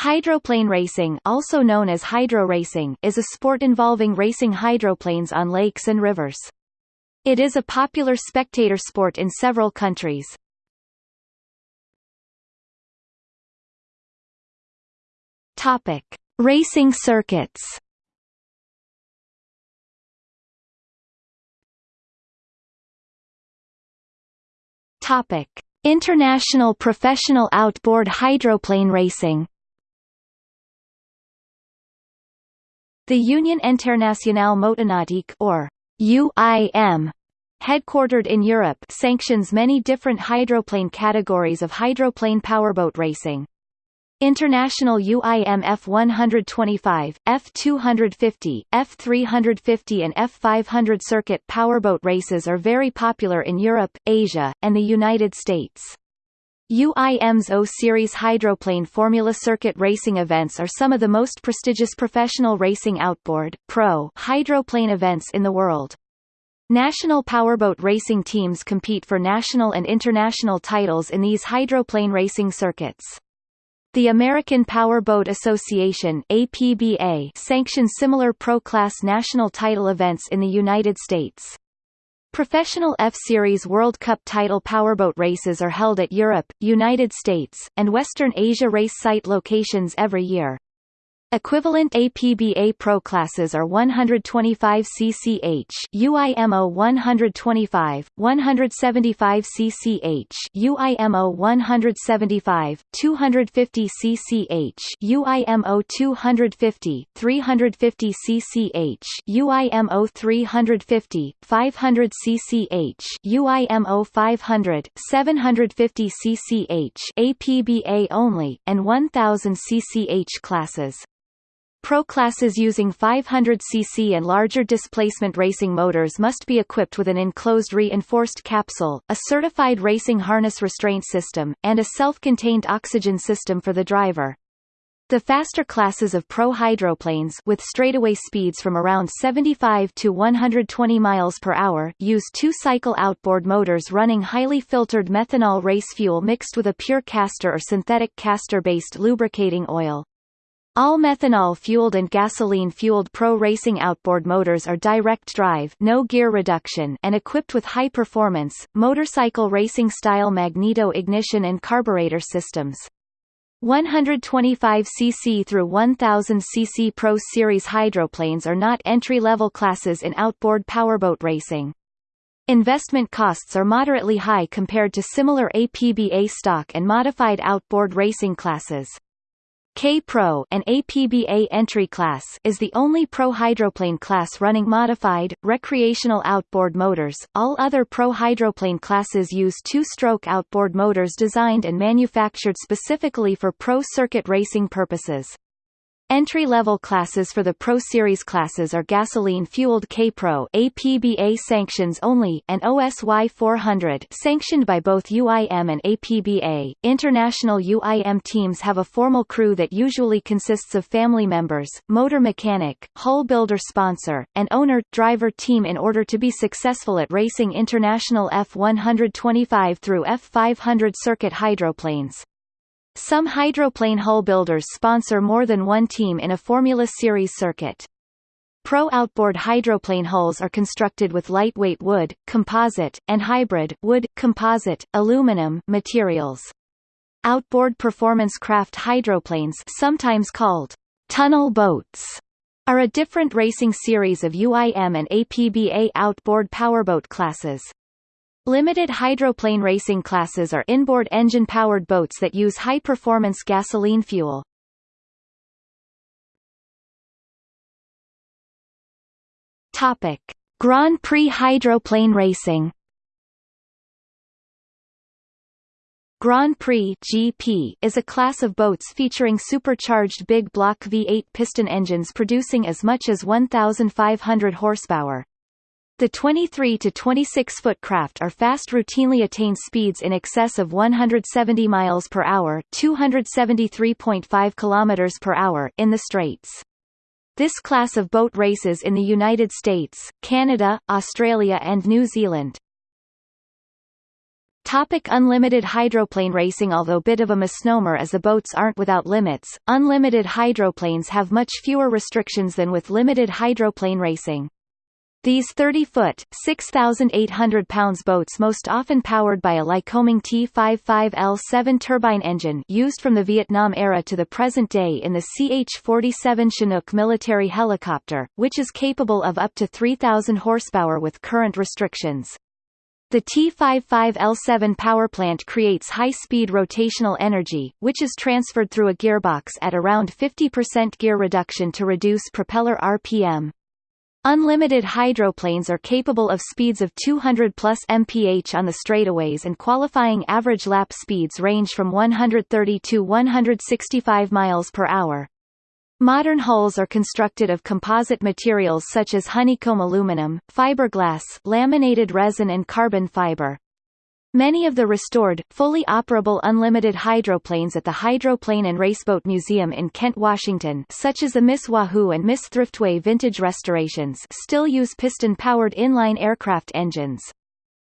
Hydroplane racing also known as hydro racing is a sport involving racing hydroplanes on lakes and rivers. It is a popular spectator sport in several countries. Topic: Racing circuits. Topic: International professional outboard hydroplane racing. The Union Internationale Motonautique or UIM headquartered in Europe sanctions many different hydroplane categories of hydroplane powerboat racing. International UIM F125, F250, F350 and F500 circuit powerboat races are very popular in Europe, Asia, and the United States. UIM's O-Series hydroplane Formula Circuit racing events are some of the most prestigious professional racing outboard pro hydroplane events in the world. National powerboat racing teams compete for national and international titles in these hydroplane racing circuits. The American Power Boat Association APBA sanctions similar pro-class national title events in the United States. Professional F-Series World Cup title powerboat races are held at Europe, United States, and Western Asia race site locations every year. Equivalent APBA Pro classes are 125 cch UIMO 125, 175 cch UIMO 175, 250 cch UIMO 250, 350 cch UIMO 350, 500 cch UIMO 500, 750 cch APBA only, and 1000 cch classes. Pro classes using 500cc and larger displacement racing motors must be equipped with an enclosed reinforced capsule, a certified racing harness restraint system, and a self-contained oxygen system for the driver. The faster classes of pro hydroplanes with straightaway speeds from around 75 to 120 miles per hour use two-cycle outboard motors running highly filtered methanol race fuel mixed with a pure castor or synthetic castor-based lubricating oil. All methanol-fueled and gasoline-fueled pro racing outboard motors are direct drive no gear reduction and equipped with high-performance, motorcycle racing-style magneto ignition and carburetor systems. 125 cc through 1000 cc Pro Series hydroplanes are not entry-level classes in outboard powerboat racing. Investment costs are moderately high compared to similar APBA stock and modified outboard racing classes. K-Pro an APBA entry class is the only pro hydroplane class running modified, recreational outboard motors. All other pro hydroplane classes use two-stroke outboard motors designed and manufactured specifically for pro circuit racing purposes. Entry-level classes for the Pro Series classes are gasoline-fueled K-Pro APBA sanctions only and OSY 400 sanctioned by both UIM and APBA. International UIM teams have a formal crew that usually consists of family members, motor mechanic, hull builder sponsor, and owner-driver team in order to be successful at racing international F125 through F500 circuit hydroplanes. Some hydroplane hull builders sponsor more than one team in a Formula Series circuit. Pro outboard hydroplane hulls are constructed with lightweight wood, composite, and hybrid wood, composite, aluminum materials. Outboard performance craft hydroplanes sometimes called tunnel boats are a different racing series of UIM and APBA outboard powerboat classes. Limited hydroplane racing classes are inboard engine-powered boats that use high-performance gasoline fuel. Topic: Grand Prix hydroplane racing. Grand Prix GP is a class of boats featuring supercharged big block V8 piston engines producing as much as 1,500 horsepower. The 23 to 26 foot craft are fast routinely attain speeds in excess of 170 miles per hour, 273.5 kilometers per hour in the straights. This class of boat races in the United States, Canada, Australia and New Zealand. Topic unlimited hydroplane racing Although bit of a misnomer as the boats aren't without limits, unlimited hydroplanes have much fewer restrictions than with limited hydroplane racing. These 30-foot, 6,800 pounds boats most often powered by a Lycoming T-55L7 turbine engine used from the Vietnam era to the present day in the CH-47 Chinook military helicopter, which is capable of up to 3,000 horsepower with current restrictions. The T55L7 powerplant creates high-speed rotational energy, which is transferred through a gearbox at around 50% gear reduction to reduce propeller RPM. Unlimited hydroplanes are capable of speeds of 200 plus mph on the straightaways and qualifying average lap speeds range from 130 to 165 miles per hour. Modern hulls are constructed of composite materials such as honeycomb aluminum, fiberglass, laminated resin and carbon fiber. Many of the restored, fully operable unlimited hydroplanes at the Hydroplane and Raceboat Museum in Kent, Washington such as the Miss Wahoo and Miss Thriftway vintage restorations still use piston-powered inline aircraft engines.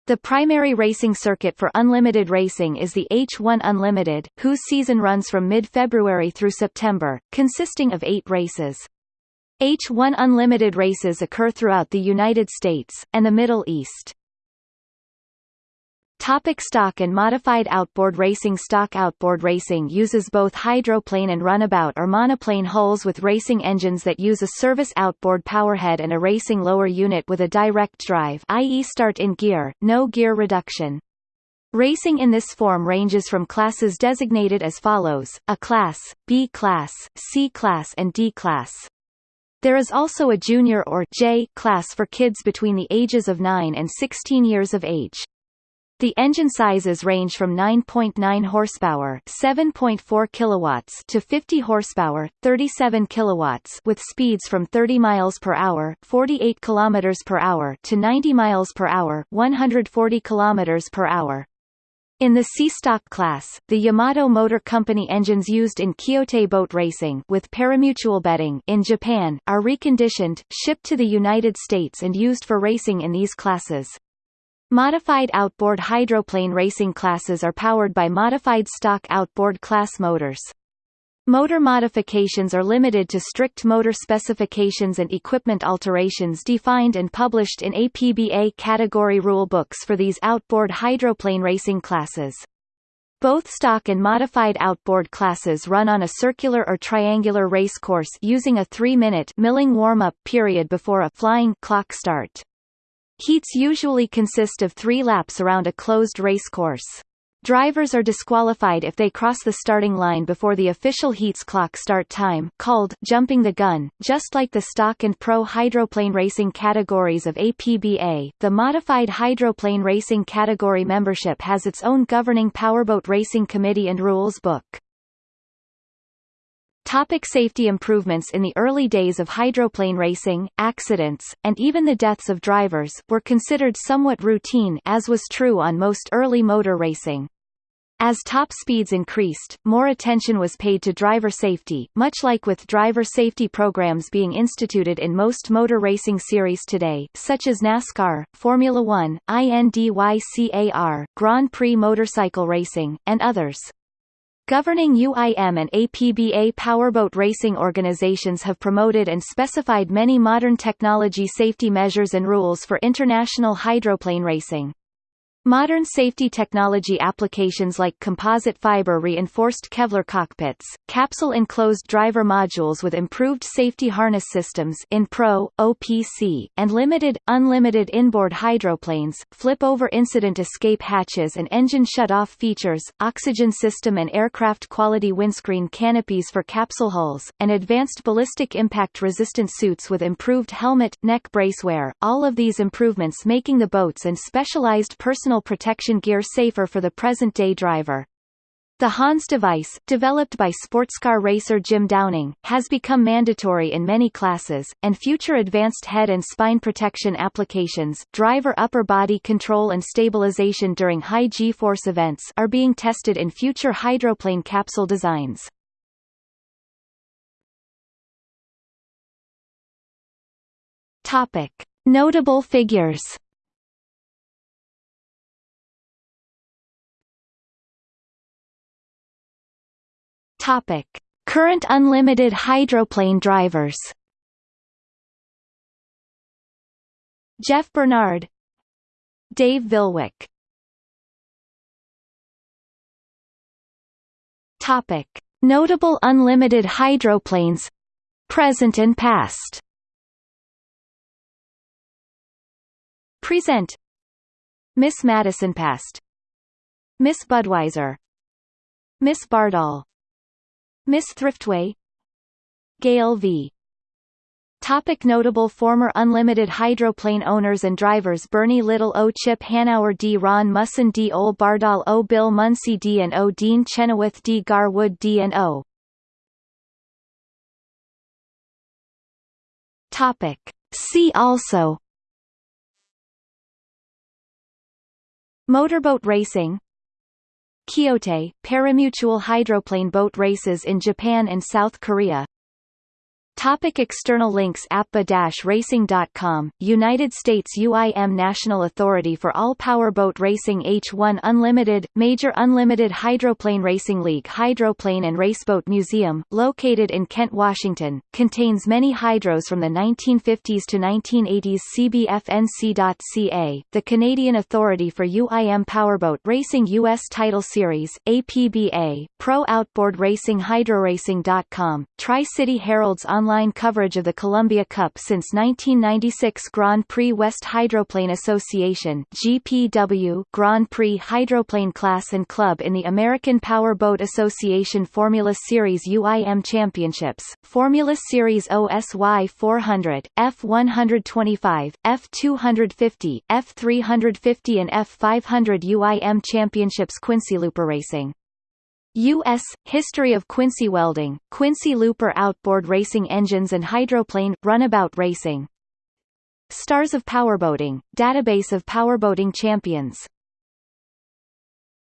The primary racing circuit for unlimited racing is the H1 Unlimited, whose season runs from mid-February through September, consisting of eight races. H1 Unlimited races occur throughout the United States, and the Middle East. Topic stock and modified outboard racing Stock outboard racing uses both hydroplane and runabout or monoplane hulls with racing engines that use a service outboard powerhead and a racing lower unit with a direct drive i.e. start in gear, no gear reduction. Racing in this form ranges from classes designated as follows, A class, B class, C class and D class. There is also a junior or J class for kids between the ages of 9 and 16 years of age. The engine sizes range from 9.9 horsepower, 7.4 kilowatts to 50 horsepower, 37 kilowatts with speeds from 30 miles per hour, 48 kilometers per hour to 90 miles per hour, 140 kilometers per hour. In the C-Stock class, the Yamato Motor Company engines used in Kyotei boat racing with parimutuel bedding in Japan, are reconditioned, shipped to the United States and used for racing in these classes. Modified outboard hydroplane racing classes are powered by modified stock outboard class motors. Motor modifications are limited to strict motor specifications and equipment alterations defined and published in APBA category rule books for these outboard hydroplane racing classes. Both stock and modified outboard classes run on a circular or triangular race course using a 3-minute milling warm-up period before a flying clock start. Heats usually consist of three laps around a closed racecourse. Drivers are disqualified if they cross the starting line before the official heats clock start time called jumping the gun. Just like the stock and pro hydroplane racing categories of APBA, the modified hydroplane racing category membership has its own governing powerboat racing committee and rules book. Topic safety improvements In the early days of hydroplane racing, accidents, and even the deaths of drivers, were considered somewhat routine as was true on most early motor racing. As top speeds increased, more attention was paid to driver safety, much like with driver safety programs being instituted in most motor racing series today, such as NASCAR, Formula One, INDYCAR, Grand Prix motorcycle racing, and others. Governing UIM and APBA powerboat racing organizations have promoted and specified many modern technology safety measures and rules for international hydroplane racing. Modern safety technology applications like composite fiber reinforced Kevlar cockpits, capsule-enclosed driver modules with improved safety harness systems in Pro, OPC, and limited, unlimited inboard hydroplanes, flip-over incident escape hatches and engine shut-off features, oxygen system and aircraft quality windscreen canopies for capsule hulls, and advanced ballistic impact-resistant suits with improved helmet, neck brace wear. all of these improvements making the boats and specialized personal personal protection gear safer for the present-day driver. The Hans device, developed by sportscar racer Jim Downing, has become mandatory in many classes, and future advanced head and spine protection applications driver upper body control and stabilization during high G-force events are being tested in future hydroplane capsule designs. Topic. Notable figures Topic. Current unlimited hydroplane drivers. Jeff Bernard. Dave Villwock. Topic. Notable unlimited hydroplanes Present and past. Present. Miss Madison Past. Miss Budweiser. Miss Bardahl Miss Thriftway. Gale v. Topic notable former unlimited hydroplane owners and drivers Bernie Little O. Chip Hanauer D. Ron Musson D. Ole Bardahl O. Bill Muncey D. and O. Dean Chenoweth D. Gar Wood D. and O. Topic. See also. Motorboat racing Kyotei, parimutuel hydroplane boat races in Japan and South Korea Topic external links APBA-Racing.com, United States UIM National Authority for All Powerboat Racing H1 Unlimited, Major Unlimited Hydroplane Racing League Hydroplane and Raceboat Museum, located in Kent, Washington, contains many hydros from the 1950s to 1980s CBFNC.ca, the Canadian Authority for UIM Powerboat Racing U.S. Title Series, APBA, Pro Outboard Racing HydroRacing.com, Tri-City Herald's online online coverage of the Columbia Cup since 1996 Grand Prix West Hydroplane Association GPW Grand Prix Hydroplane Class and Club in the American Power Boat Association Formula Series UIM Championships, Formula Series OSY 400, F125, F250, F350 and F500 UIM Championships Quincy Looper Racing U.S. History of Quincy Welding, Quincy Looper Outboard Racing Engines and Hydroplane, Runabout Racing Stars of Powerboating, Database of Powerboating Champions